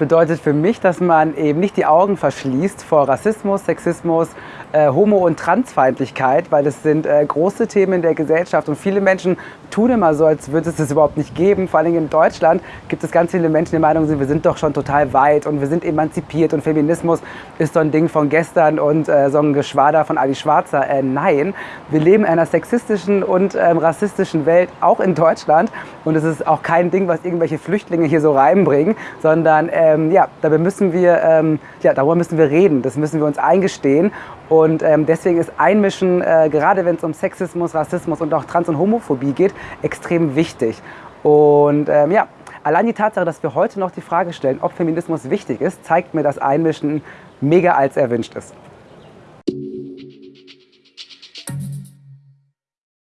bedeutet für mich, dass man eben nicht die Augen verschließt vor Rassismus, Sexismus, äh, Homo- und Transfeindlichkeit, weil das sind äh, große Themen in der Gesellschaft und viele Menschen tun immer so, als würde es das überhaupt nicht geben. Vor allem in Deutschland gibt es ganz viele Menschen, die der Meinung sind, wir sind doch schon total weit und wir sind emanzipiert und Feminismus ist so ein Ding von gestern und äh, so ein Geschwader von Ali Schwarzer. Äh, nein, wir leben in einer sexistischen und ähm, rassistischen Welt, auch in Deutschland und es ist auch kein Ding, was irgendwelche Flüchtlinge hier so reinbringen, sondern ähm, ja, dabei müssen wir, ähm, ja, darüber müssen wir reden, das müssen wir uns eingestehen und ähm, deswegen ist Einmischen, äh, gerade wenn es um Sexismus, Rassismus und auch Trans- und Homophobie geht, extrem wichtig. Und ähm, ja, allein die Tatsache, dass wir heute noch die Frage stellen, ob Feminismus wichtig ist, zeigt mir, dass Einmischen mega als erwünscht ist.